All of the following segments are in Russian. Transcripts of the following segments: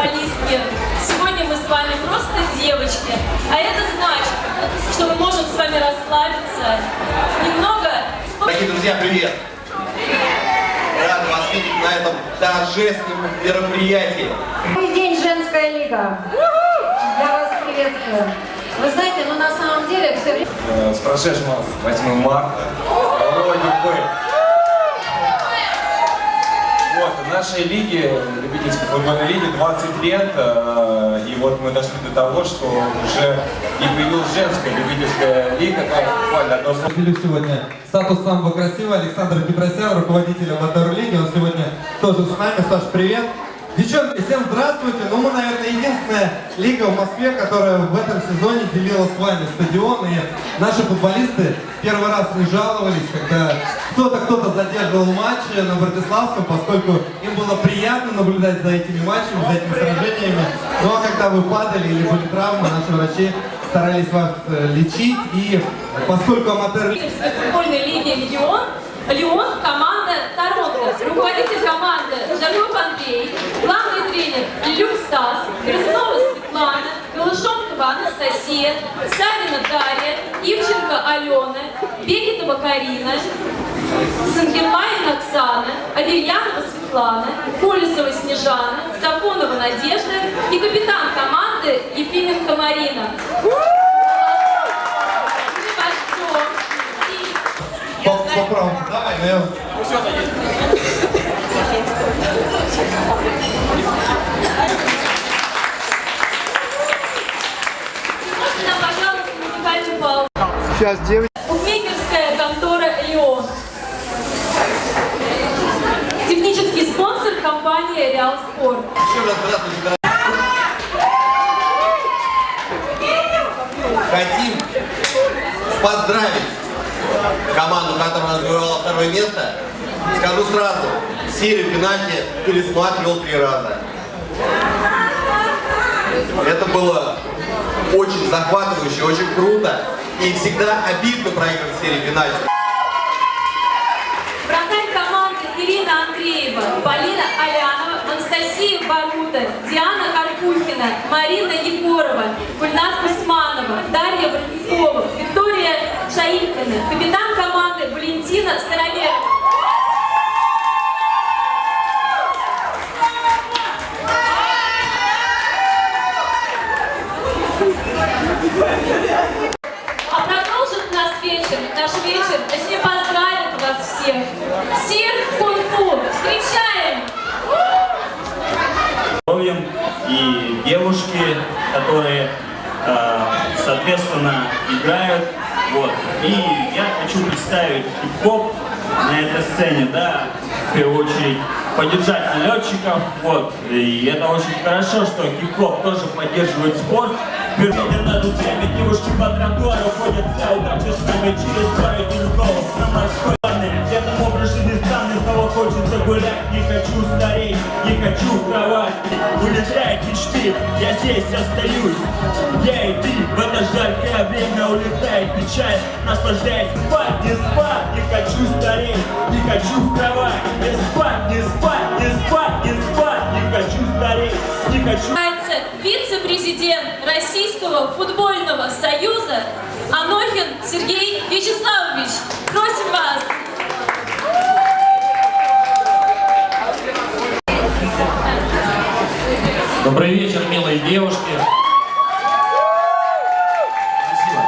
футболистки. Вами просто девочки. А это значит, что мы можем с вами расслабиться. Немного... Дорогие друзья, привет! Рад вас видеть на этом торжественном мероприятии. Добрый день, женская лига. Я вас приветствую. Вы знаете, ну на самом деле все время... Э, С прошедшим вас 8 марта. Нашей лиге, любительской футбольной лиге, 20 лет, э, и вот мы дошли до того, что уже и появилась женская любительская лига, буквально одно слово. Сегодня статус самого красивого Александр Петросян, руководитель Мотору Лиги. Он сегодня тоже с нами. Саш, привет! Девчонки, всем здравствуйте! Ну, мы, наверное, единственная лига в Москве, которая в этом сезоне делила с вами стадион. И наши футболисты первый раз не жаловались, когда кто-то кто-то задерживал матчи на Братиславском, поскольку им было приятно наблюдать за этими матчами, за этими сражениями. Ну, а когда вы падали или были травмы, наши врачи старались вас э, лечить. И поскольку аматер футбольной лиги «Легион», Леон, команда Торонто, руководитель команды Жарков Андрей, главный тренер Люк Стас, Грызунова Светлана, Голышонкова Анастасия, Савина Дарья, Ивченко Алена, Бекетова Карина, Сангерлайн Оксана, Аверьянова Светлана, Колесова Снежана, Сафонова Надежда и капитан команды Ефименко Марина. Мы вас ждем. И По, по праву. Давай, паузу? Сейчас, девочки. Букмекерская контора «Леон». Технический спонсор компания «Реал Спорт». Еще раз здравствуйте. Хотим поздравить команду, которая завоевала второе место. Скажу сразу, серию пенальти пересматривал три раза. Это было очень захватывающе, очень круто. И всегда обидно проигрывать серию пенальти. Вратарь команды Ирина Андреева, Полина Алянова, Анастасия Барута, Диана Карпухина, Марина Егорова, Гульнас Усманова, Дарья Бронькова, Виктория Шаилькина, капитан команды Валентина Староверова. А продолжит наш вечер, наш вечер, точнее поздравит вас всех. Всех кунг-фу. Встречаем! здоровьем и девушки, которые, э, соответственно, играют. Вот. И я хочу представить хип-хоп на этой сцене, да, в первую очередь поддержать налетчиков, вот. И это очень хорошо, что хип-хоп тоже поддерживает спорт. Впервые дадут время, девушки по тротуару ходят удача с нами через пару деньков на морской снова хочется гулять, не хочу стареть, не хочу кровать. Улетают мечты, я здесь остаюсь. Я и ты, в это жаркое время улетает печаль. Наслаждаясь спать, не спать, не хочу стареть, не хочу кровать. Не спать, не спать, не спать, не спать, не хочу стареть, не хочу... Вице-президент Российского футбольного союза Анохин Сергей Вячеславович. Просим вас! Добрый вечер, милые девушки. Спасибо.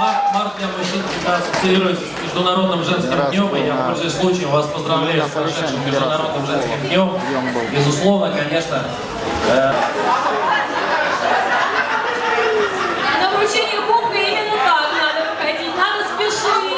Март, март для мужчин всегда ассоциируется с Международным женским днем, и я, пользуясь случаем, вас поздравляю с прошедшим Международным женским днем. Безусловно, конечно, э, На вручение кубка именно так надо выходить, надо спешить.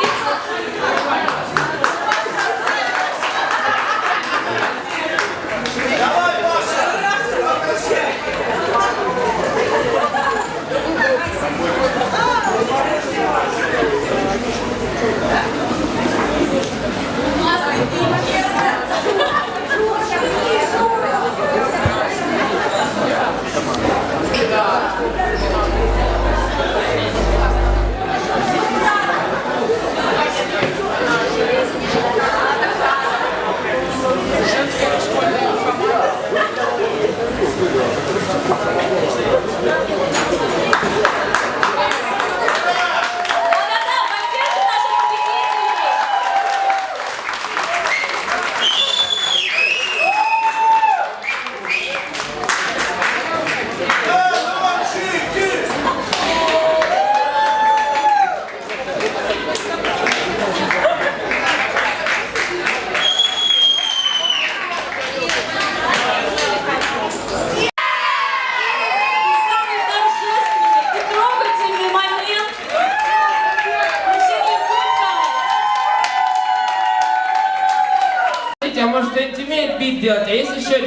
сделать. А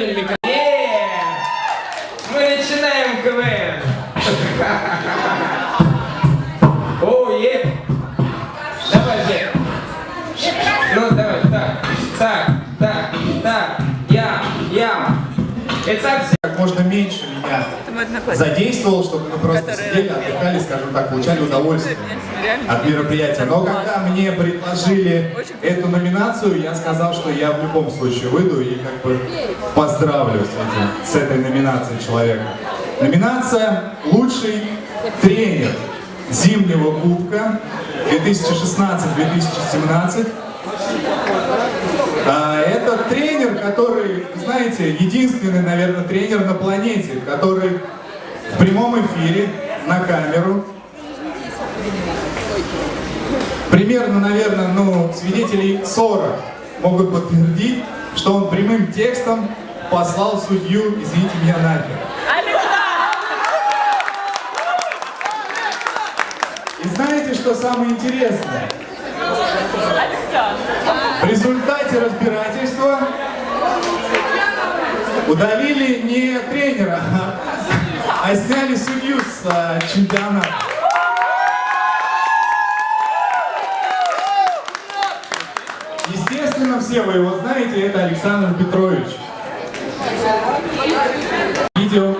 есть еще задействовал, чтобы мы просто сидели, отдыхали, скажем так, получали удовольствие от мероприятия. Но когда мне предложили эту номинацию, я сказал, что я в любом случае выйду и как бы поздравлю с, этим, с этой номинацией человека. Номинация «Лучший тренер зимнего кубка 2016-2017». А, Это тренер, который, знаете, единственный, наверное, тренер на планете, который в прямом эфире, на камеру, примерно, наверное, ну, свидетелей 40 могут подтвердить, что он прямым текстом послал судью, извините меня, нахер. И знаете, что самое интересное? В результате разбирательства удалили не тренера, а сняли судью с а, чемпионата. Естественно, все вы его знаете, это Александр Петрович. Видео.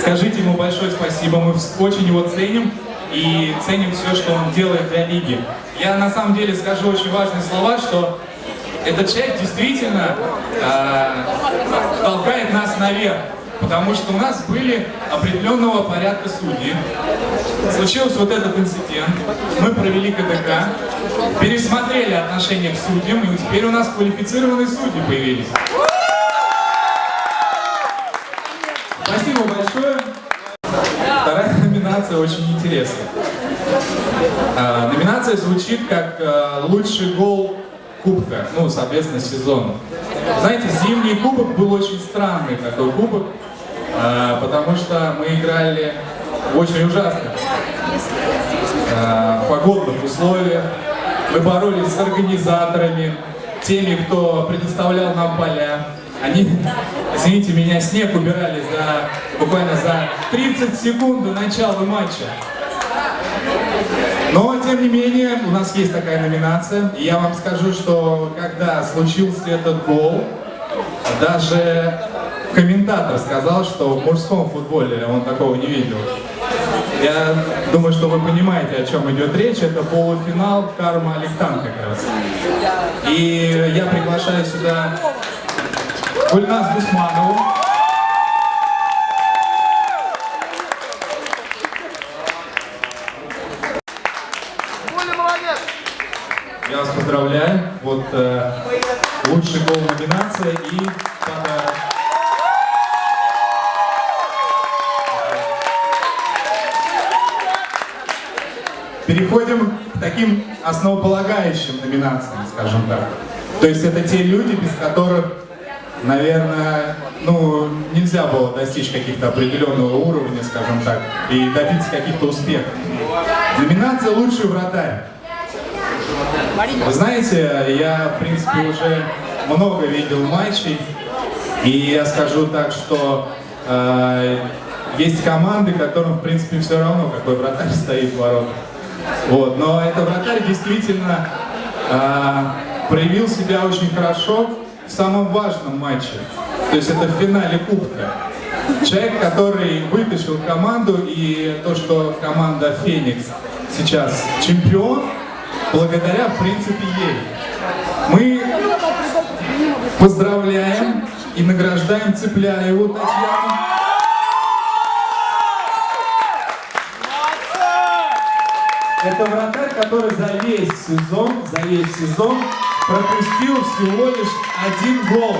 Скажите ему большое спасибо, мы очень его ценим и ценим все, что он делает для лиги. Я на самом деле скажу очень важные слова, что этот человек действительно э, толкает нас наверх, потому что у нас были определенного порядка судьи. Случился вот этот инцидент, мы провели КДК, пересмотрели отношение к судьям, и теперь у нас квалифицированные судьи появились. Спасибо большое. Вторая номинация очень интересная. Номинация звучит как а, лучший гол кубка, ну, соответственно, сезона. Знаете, зимний кубок был очень странный такой кубок, а, потому что мы играли в очень ужасных а, погодных условиях. Мы боролись с организаторами, теми, кто предоставлял нам поля. Они, извините меня, снег убирали за буквально за 30 секунд до начала матча. Тем не менее, у нас есть такая номинация. И я вам скажу, что когда случился этот гол, даже комментатор сказал, что в мужском футболе он такого не видел. Я думаю, что вы понимаете, о чем идет речь. Это полуфинал Карма Аликтан как раз. И я приглашаю сюда Гульнас Гусманову. Основополагающим номинациям, скажем так. То есть это те люди, без которых, наверное, ну, нельзя было достичь каких-то определенного уровня, скажем так, и добиться каких-то успехов. Номинация «Лучший вратарь». Вы знаете, я, в принципе, уже много видел матчей, и я скажу так, что э, есть команды, которым, в принципе, все равно, какой вратарь стоит в воротах. Вот. Но этот вратарь действительно э, проявил себя очень хорошо в самом важном матче. То есть это в финале Кубка. Человек, который вытащил команду, и то, что команда «Феникс» сейчас чемпион, благодаря, в принципе, ей. Мы поздравляем и награждаем Цепляеву Татьяну. Это вратарь, который за весь сезон, за весь сезон пропустил всего лишь один гол.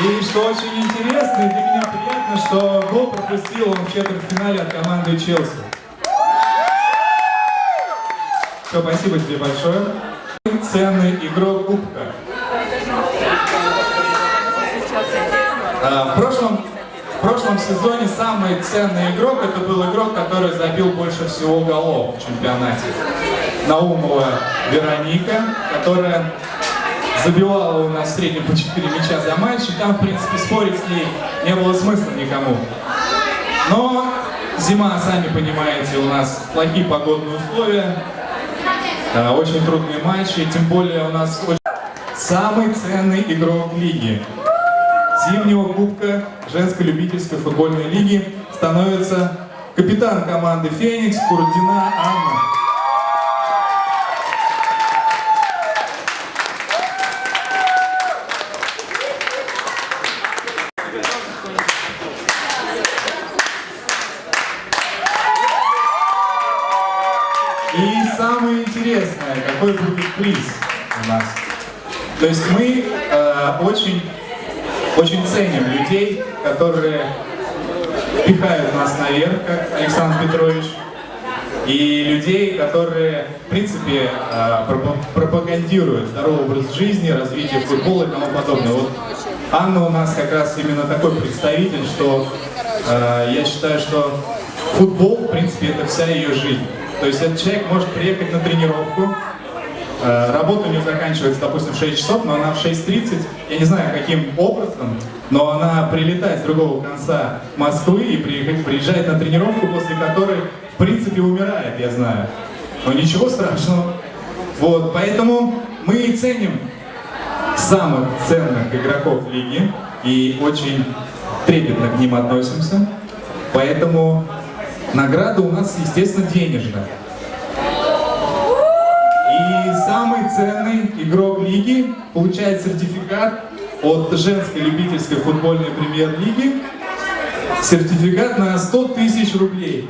И что очень интересно, и для меня приятно, что гол пропустил он в четвертьфинале от команды Челси. Все, спасибо тебе большое. Ценный игрок Кубка. А, в прошлом, в прошлом сезоне самый ценный игрок, это был игрок, который забил больше всего голов в чемпионате. Наумова Вероника, которая забивала у нас в среднем по 4 мяча за матч, и там, в принципе, спорить с ней не было смысла никому. Но зима, сами понимаете, у нас плохие погодные условия, да, очень трудные матчи, тем более у нас очень... самый ценный игрок лиги. Зимнего кубка женской любительской футбольной лиги становится капитан команды «Феникс» Курдина Анна. И самое интересное, какой будет приз у нас. То есть мы э, очень, очень ценим людей, которые пихают нас наверх, как Александр Петрович, и людей, которые, в принципе, э, пропа- пропагандируют здоровый образ жизни, развитие футбола и тому подобное. Вот Анна у нас как раз именно такой представитель, что э, я считаю, что футбол, в принципе, это вся ее жизнь. То есть этот человек может приехать на тренировку, работа у нее заканчивается, допустим, в 6 часов, но она в 6.30, я не знаю, каким образом, но она прилетает с другого конца Москвы и приезжает на тренировку, после которой, в принципе, умирает, я знаю. Но ничего страшного. Вот, поэтому мы и ценим самых ценных игроков лиги и очень трепетно к ним относимся. Поэтому награда у нас, естественно, денежная. И самый ценный игрок лиги получает сертификат от женской любительской футбольной премьер-лиги. Сертификат на 100 тысяч рублей.